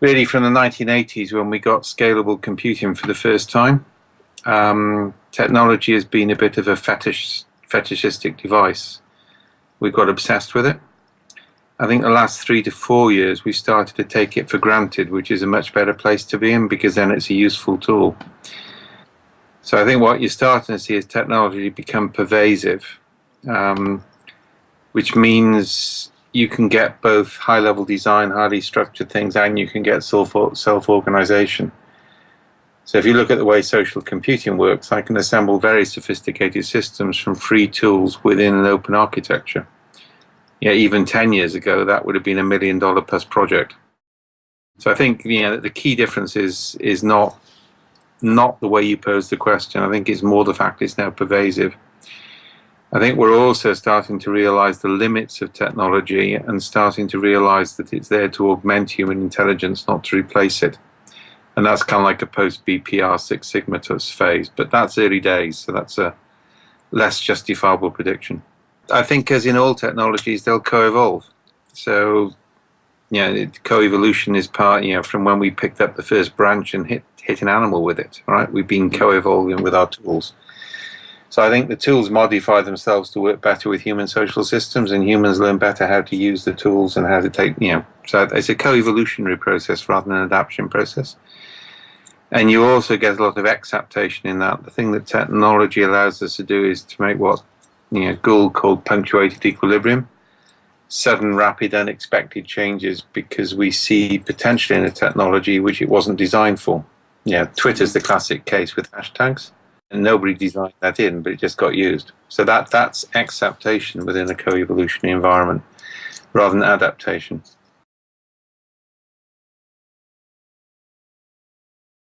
really from the 1980s when we got scalable computing for the first time. Um, technology has been a bit of a fetish, fetishistic device. We got obsessed with it. I think the last three to four years we started to take it for granted, which is a much better place to be in because then it's a useful tool. So I think what you're starting to see is technology become pervasive, um, which means you can get both high-level design, highly structured things, and you can get self-organization. So if you look at the way social computing works, I can assemble very sophisticated systems from free tools within an open architecture. Yeah, even 10 years ago, that would have been a million dollar plus project. So I think you know, the key difference is, is not, not the way you pose the question. I think it's more the fact it's now pervasive. I think we're also starting to realize the limits of technology and starting to realize that it's there to augment human intelligence, not to replace it. And that's kind of like a post BPR Six Sigma phase, but that's early days, so that's a less justifiable prediction. I think, as in all technologies, they'll co-evolve. So, yeah, co-evolution is part, you know, from when we picked up the first branch and hit hit an animal with it. Right, we've been mm-hmm. co-evolving with our tools. So I think the tools modify themselves to work better with human social systems, and humans learn better how to use the tools and how to take, you know, so it's a co-evolutionary process rather than an adaptation process. And you also get a lot of exaptation in that. The thing that technology allows us to do is to make what you know, Gould called punctuated equilibrium. Sudden, rapid, unexpected changes because we see potential in a technology which it wasn't designed for. Yeah, Twitter's the classic case with hashtags and nobody designed that in, but it just got used. So that that's exaptation within a co-evolutionary environment rather than adaptation.